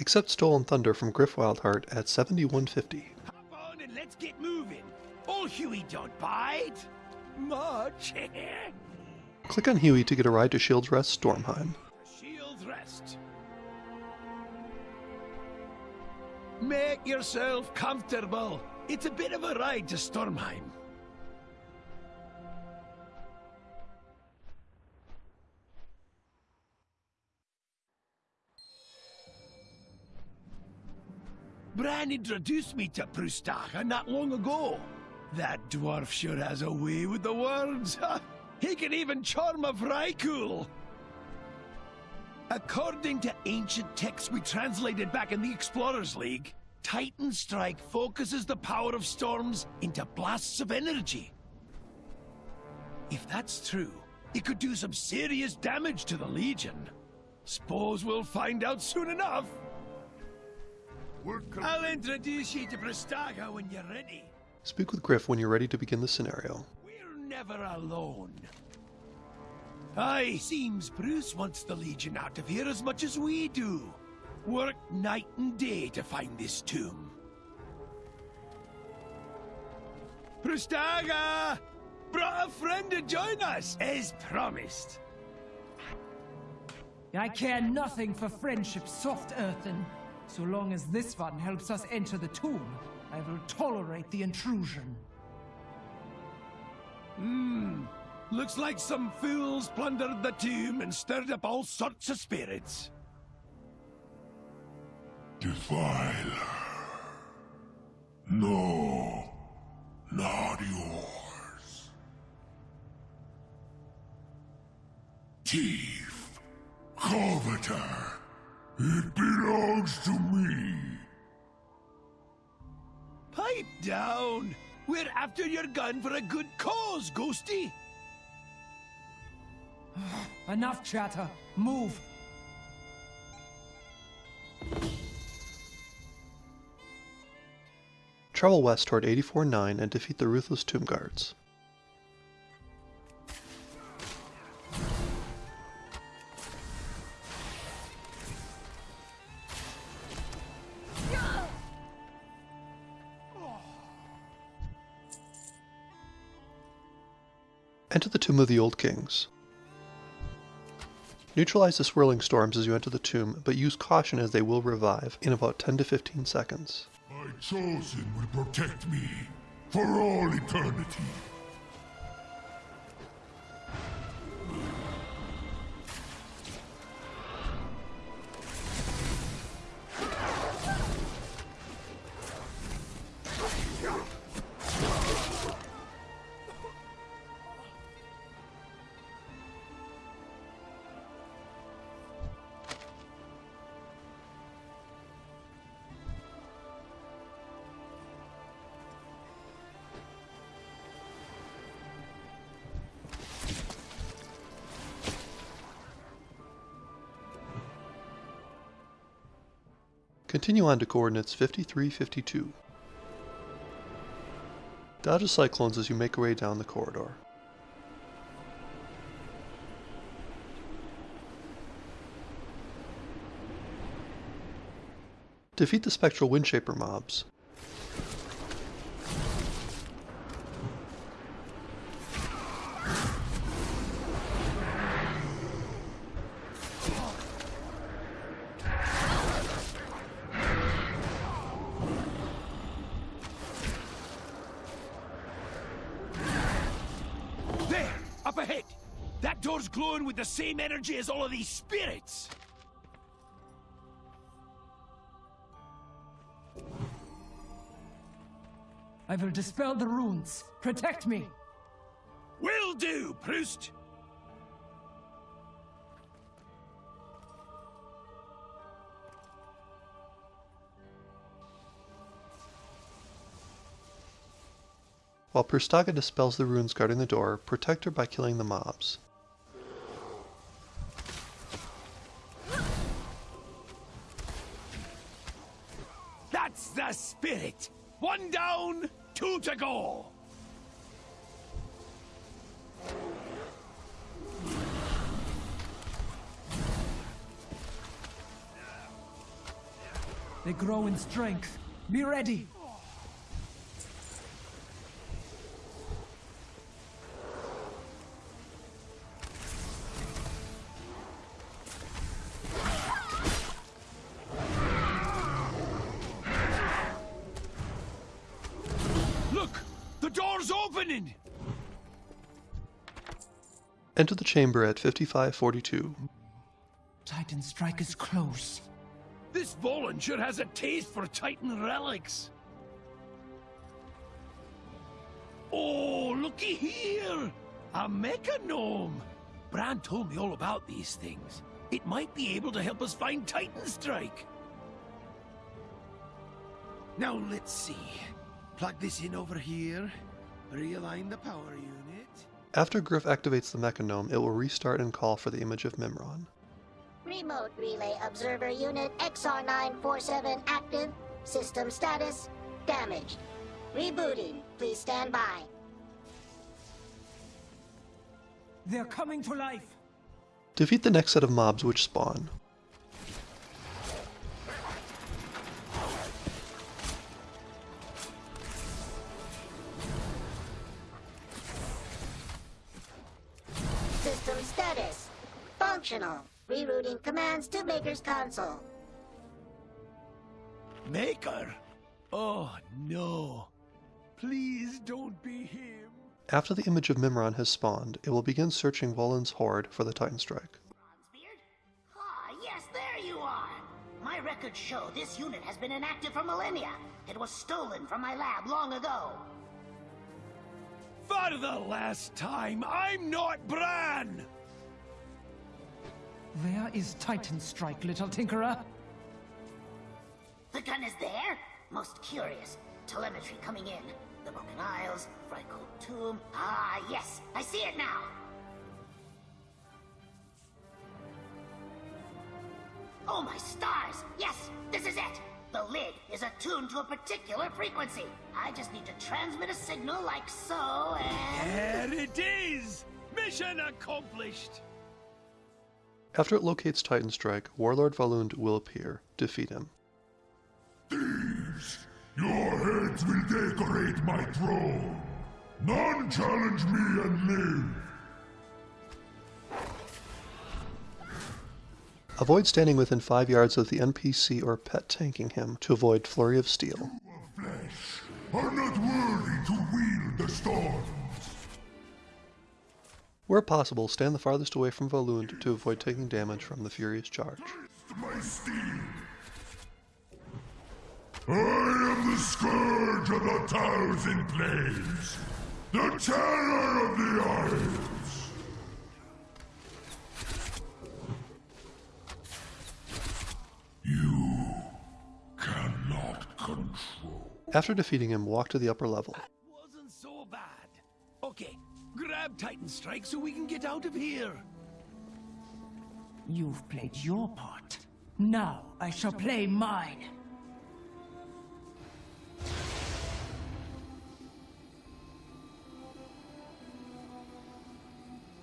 Accept Stolen Thunder from Griff Wildheart at 7150. Hop on and let's get moving. Huey don't bite. Much. Click on Huey to get a ride to Shield's Rest Stormheim. Shields rest. Make yourself comfortable. It's a bit of a ride to Stormheim. Brann introduced me to Prustaga not long ago. That dwarf sure has a way with the words. he can even charm a Vrykul. According to ancient texts we translated back in the Explorers League, Titan Strike focuses the power of storms into blasts of energy. If that's true, it could do some serious damage to the Legion. Suppose we'll find out soon enough. I'll introduce you to Prastaga when you're ready. Speak with Griff when you're ready to begin the scenario. We're never alone. Aye, seems Bruce wants the Legion out of here as much as we do. Work night and day to find this tomb. Prastaga! Brought a friend to join us, as promised. I care nothing for friendship soft earthen. So long as this one helps us enter the tomb, I will tolerate the intrusion. Hmm. Looks like some fools plundered the tomb and stirred up all sorts of spirits. Defiler. No, not yours. Thief, coveter, it belongs to me. Pipe down! We're after your gun for a good cause, Ghosty! Enough chatter. Move. Travel west toward 84-9 and defeat the Ruthless Tomb Guards. Tomb of the Old Kings. Neutralize the swirling storms as you enter the tomb, but use caution as they will revive in about 10 to 15 seconds. My chosen will protect me for all eternity. Continue on to coordinates 5352. Dodge the cyclones as you make your way down the corridor. Defeat the spectral windshaper mobs. There! Up ahead! That door's glowing with the same energy as all of these spirits! I will dispel the runes. Protect me. Will do, Proust! While Perstaga dispels the runes guarding the door, protect her by killing the mobs. That's the spirit! One down, two to go! They grow in strength. Be ready. Door's! Enter the chamber at 5542. Titan strike is close. This Volan sure has a taste for Titan relics. Oh, looky here! A mecha gnome! Brann told me all about these things. It might be able to help us find Titan Strike. Now let's see. Plug this in over here. Realign the power unit. After Griff activates the Mechagnome, it will restart and call for the image of Mimiron. Remote Relay Observer Unit XR947 active. System status damaged. Rebooting. Please stand by. They're coming to life. Defeat the next set of mobs which spawn. System status functional. Rerouting commands to Maker's console. Maker? Oh, no. Please don't be him. After the image of Mimiron has spawned, it will begin searching Volan's horde for the Titan Strike. Bronzebeard? Ah, yes, there you are! My records show this unit has been inactive for millennia. It was stolen from my lab long ago. For the last time, I'm not Brann! Where is Titan strike, little tinkerer? The gun is there? Most curious. Telemetry coming in. The Broken Isles, Frycold Tomb. Ah, yes, I see it now. Oh my stars! Yes, this is it! The lid is attuned to a particular frequency. I just need to transmit a signal like so, and... There it is! Mission accomplished! After it locates Titan Strike, Warlord Valund will appear. Defeat him. Thieves! Your heads will decorate my throne! None challenge me and live! Avoid standing within 5 yards of the NPC or pet tanking him to avoid Flurry of Steel. Of flesh are not worthy to wield the storms! Where possible, stand the farthest away from Valund to avoid taking damage from the Furious Charge. my. I am the scourge of the thousand planes, the terror of the isles. You cannot control. After defeating him, walk to the upper level. Titan Strike so we can get out of here. You've played your part. Now I shall play mine.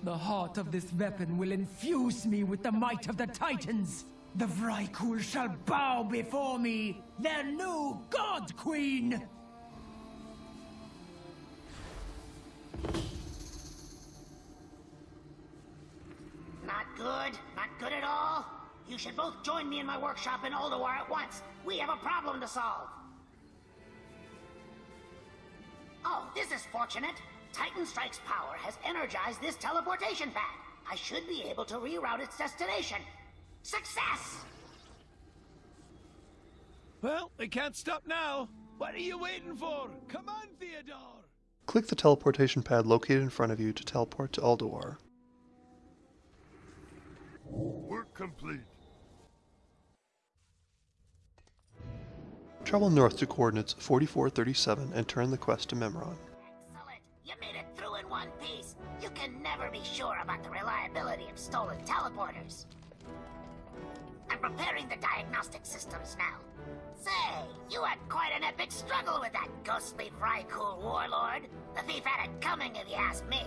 The heart of this weapon will infuse me with the might of the Titans. The Vrykul shall bow before me, their new God Queen! Good? At all? You should both join me in my workshop in Ulduar at once. We have a problem to solve. Oh, this is fortunate. Titan Strike's power has energized this teleportation pad. I should be able to reroute its destination. Success! Well, we can't stop now. What are you waiting for? Come on, Theodore! Click the teleportation pad located in front of you to teleport to Ulduar. Work complete. Travel north to coordinates 4437 and turn the quest to Mimiron. Excellent. You made it through in one piece. You can never be sure about the reliability of stolen teleporters. I'm preparing the diagnostic systems now. Say, you had quite an epic struggle with that ghostly Vrykul warlord. The thief had it coming if you ask me.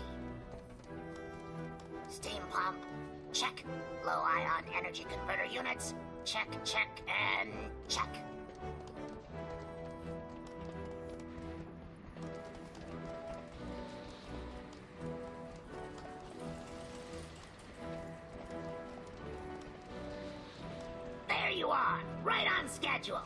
Steam pump, check. Low ion energy converter units, check, check, and check. There you are, right on schedule.